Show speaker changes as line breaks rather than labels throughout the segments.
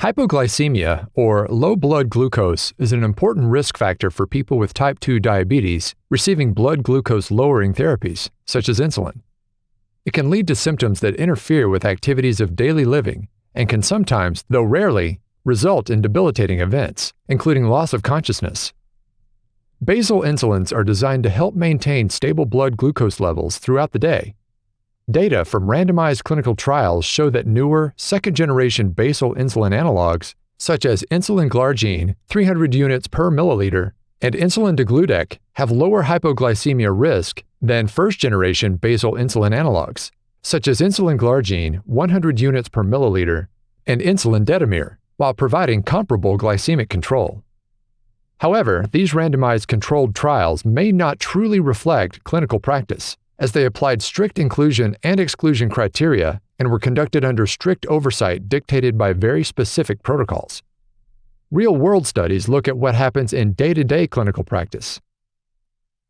Hypoglycemia, or low blood glucose, is an important risk factor for people with type 2 diabetes receiving blood glucose lowering therapies, such as insulin. It can lead to symptoms that interfere with activities of daily living and can sometimes, though rarely, result in debilitating events, including loss of consciousness. Basal insulins are designed to help maintain stable blood glucose levels throughout the day Data from randomized clinical trials show that newer, second generation basal insulin analogs, such as insulin glargine 300 units per milliliter and insulin degludec, have lower hypoglycemia risk than first generation basal insulin analogs, such as insulin glargine 100 units per milliliter and insulin detemir, while providing comparable glycemic control. However, these randomized controlled trials may not truly reflect clinical practice as they applied strict inclusion and exclusion criteria and were conducted under strict oversight dictated by very specific protocols. Real world studies look at what happens in day to day clinical practice.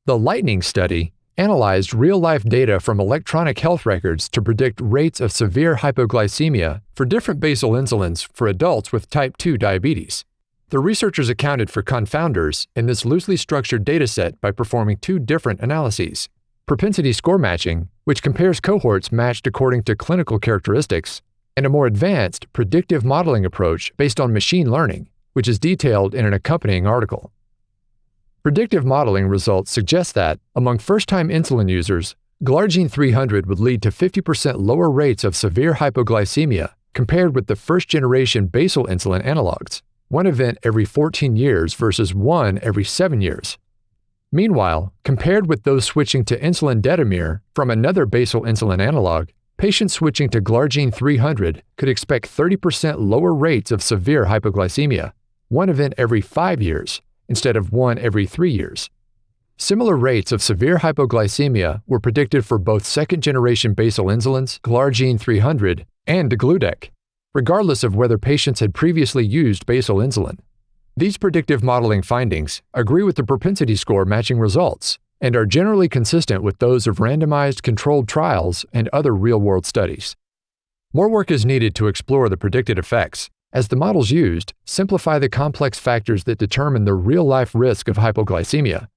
The Lightning study analyzed real life data from electronic health records to predict rates of severe hypoglycemia for different basal insulins for adults with type 2 diabetes. The researchers accounted for confounders in this loosely structured dataset by performing two different analyses propensity score matching, which compares cohorts matched according to clinical characteristics, and a more advanced predictive modeling approach based on machine learning, which is detailed in an accompanying article. Predictive modeling results suggest that, among first time insulin users, Glargine 300 would lead to 50% lower rates of severe hypoglycemia compared with the first generation basal insulin analogs, one event every 14 years versus one every 7 years, Meanwhile, compared with those switching to insulin detemir from another basal insulin analog, patients switching to Glargine 300 could expect 30% lower rates of severe hypoglycemia, one event every five years instead of one every three years. Similar rates of severe hypoglycemia were predicted for both second generation basal insulins, Glargine 300, and degludec, regardless of whether patients had previously used basal insulin. These predictive modeling findings agree with the propensity score matching results and are generally consistent with those of randomized controlled trials and other real-world studies. More work is needed to explore the predicted effects, as the models used simplify the complex factors that determine the real-life risk of hypoglycemia.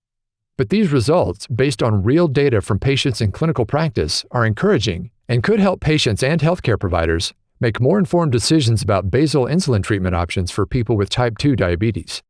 But these results, based on real data from patients in clinical practice, are encouraging and could help patients and healthcare providers Make more informed decisions about basal insulin treatment options for people with type 2 diabetes.